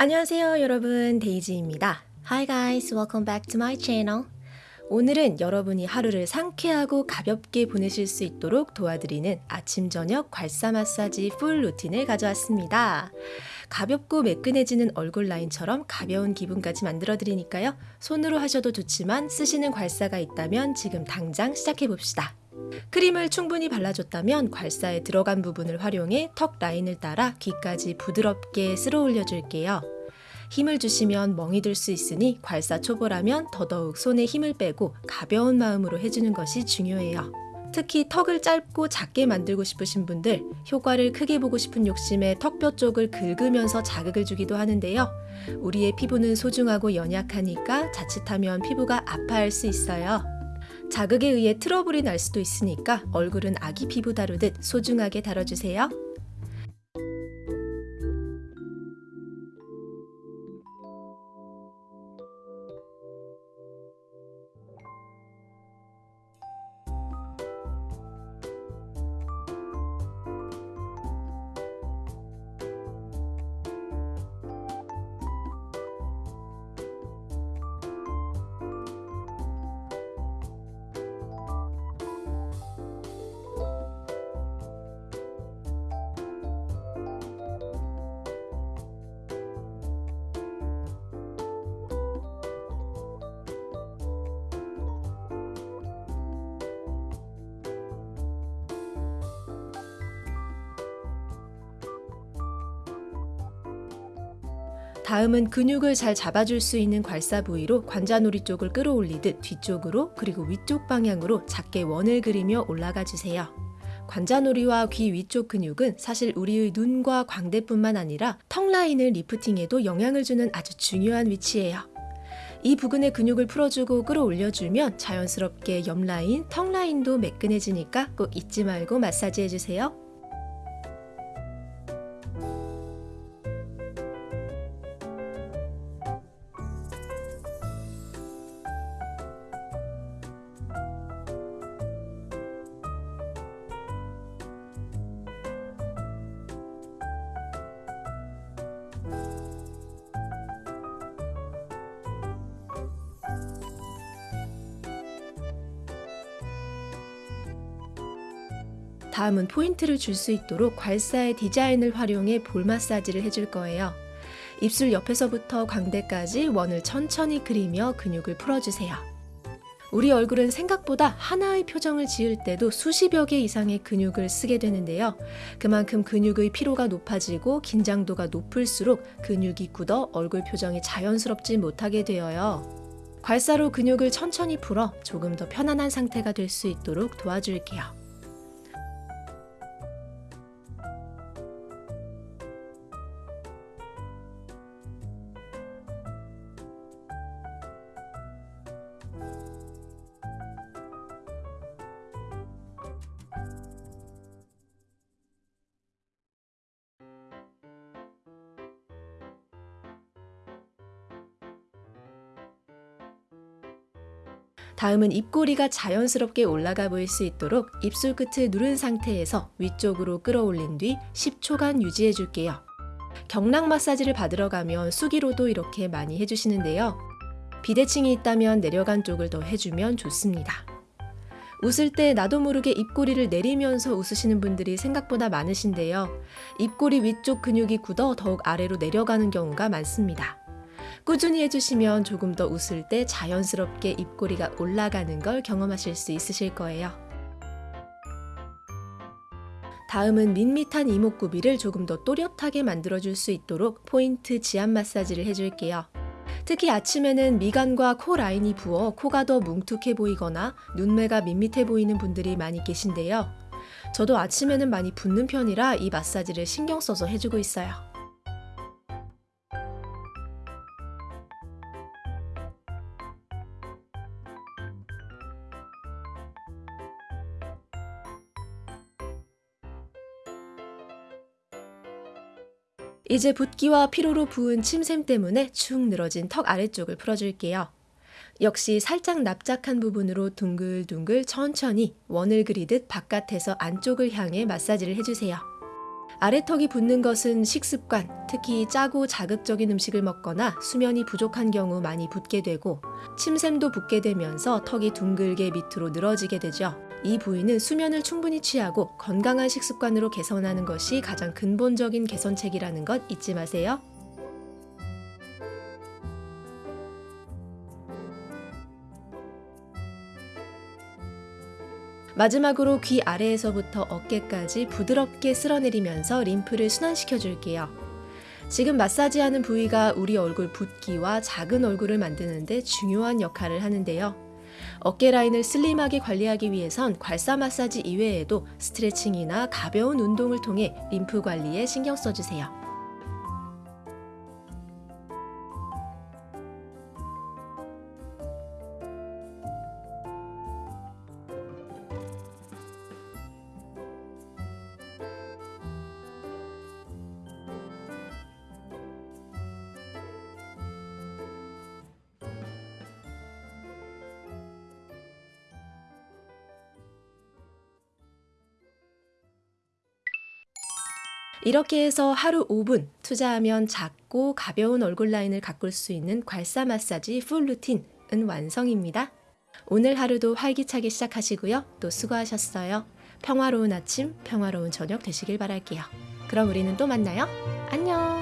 안녕하세요 여러분 데이지입니다. Hi guys, welcome back to my channel. 오늘은 여러분이 하루를 상쾌하고 가볍게 보내실 수 있도록 도와드리는 아침 저녁 괄사 마사지 full routine을 가져왔습니다. 가볍고 매끈해지는 얼굴 라인처럼 가벼운 기분까지 만들어 드리니까요. 손으로 하셔도 좋지만 쓰시는 괄사가 있다면 지금 당장 시작해 봅시다. 크림을 충분히 발라줬다면 괄사에 들어간 부분을 활용해 턱 라인을 따라 귀까지 부드럽게 쓸어 올려줄게요. 힘을 주시면 멍이 들 수 있으니 괄사 초보라면 더더욱 손에 힘을 빼고 가벼운 마음으로 해주는 것이 중요해요. 특히 턱을 짧고 작게 만들고 싶으신 분들 효과를 크게 보고 싶은 욕심에 턱뼈 쪽을 긁으면서 자극을 주기도 하는데요. 우리의 피부는 소중하고 연약하니까 자칫하면 피부가 아파할 수 있어요. 자극에 의해 트러블이 날 수도 있으니까 얼굴은 아기 피부 다루듯 소중하게 다뤄주세요. 다음은 근육을 잘 잡아줄 수 있는 괄사 부위로 관자놀이 쪽을 끌어올리듯 뒤쪽으로 그리고 위쪽 방향으로 작게 원을 그리며 올라가 주세요. 관자놀이와 귀 위쪽 근육은 사실 우리의 눈과 광대뿐만 아니라 턱 라인을 lifting에도 영향을 주는 아주 중요한 위치예요. 이 부근의 근육을 풀어주고 끌어올려주면 자연스럽게 옆 라인, 턱 라인도 매끈해지니까 꼭 잊지 말고 마사지 해주세요. 다음은 포인트를 줄 수 있도록 괄사의 디자인을 활용해 볼 마사지를 해줄 거예요. 입술 옆에서부터 광대까지 원을 천천히 그리며 근육을 풀어주세요. 우리 얼굴은 생각보다 하나의 표정을 지을 때도 수십여 개 이상의 근육을 쓰게 되는데요. 그만큼 근육의 피로가 높아지고 긴장도가 높을수록 근육이 굳어 얼굴 표정이 자연스럽지 못하게 되어요. 괄사로 근육을 천천히 풀어 조금 더 편안한 상태가 될 수 있도록 도와줄게요. 다음은 입꼬리가 자연스럽게 올라가 보일 수 있도록 입술 끝을 누른 상태에서 위쪽으로 끌어올린 뒤 10초간 유지해 줄게요. 경락 마사지를 받으러 가면 수기로도 이렇게 많이 해주시는데요. 비대칭이 있다면 내려간 쪽을 더 해주면 좋습니다. 웃을 때 나도 모르게 입꼬리를 내리면서 웃으시는 분들이 생각보다 많으신데요. 입꼬리 위쪽 근육이 굳어 더욱 아래로 내려가는 경우가 많습니다. 꾸준히 해주시면 조금 더 웃을 때 자연스럽게 입꼬리가 올라가는 걸 경험하실 수 있으실 거예요. 다음은 밋밋한 이목구비를 조금 더 또렷하게 만들어줄 수 있도록 포인트 지압 마사지를 해줄게요. 특히 아침에는 미간과 코 라인이 부어 코가 더 뭉툭해 보이거나 눈매가 밋밋해 보이는 분들이 많이 계신데요. 저도 아침에는 많이 붓는 편이라 이 마사지를 신경 써서 해주고 있어요. 이제 붓기와 피로로 부은 침샘 때문에 축 늘어진 턱 아래쪽을 풀어줄게요. 역시 살짝 납작한 부분으로 둥글둥글 천천히 원을 그리듯 바깥에서 안쪽을 향해 마사지를 해주세요. 아래턱이 붓는 것은 식습관, 특히 짜고 자극적인 음식을 먹거나 수면이 부족한 경우 많이 붓게 되고 침샘도 붓게 되면서 턱이 둥글게 밑으로 늘어지게 되죠. 이 부위는 수면을 충분히 취하고 건강한 식습관으로 개선하는 것이 가장 근본적인 개선책이라는 것 잊지 마세요. 마지막으로 귀 아래에서부터 어깨까지 부드럽게 쓸어내리면서 림프를 순환시켜 줄게요. 지금 마사지하는 부위가 우리 얼굴 붓기와 작은 얼굴을 만드는데 중요한 역할을 하는데요. 어깨 라인을 슬림하게 관리하기 위해선 괄사 마사지 이외에도 스트레칭이나 가벼운 운동을 통해 림프 관리에 신경 써주세요. 이렇게 해서 하루 5분 투자하면 작고 가벼운 얼굴 라인을 가꿀 수 있는 괄사 마사지 풀 루틴은 완성입니다. 오늘 하루도 활기차게 시작하시고요. 또 수고하셨어요. 평화로운 아침, 평화로운 저녁 되시길 바랄게요. 그럼 우리는 또 만나요. 안녕!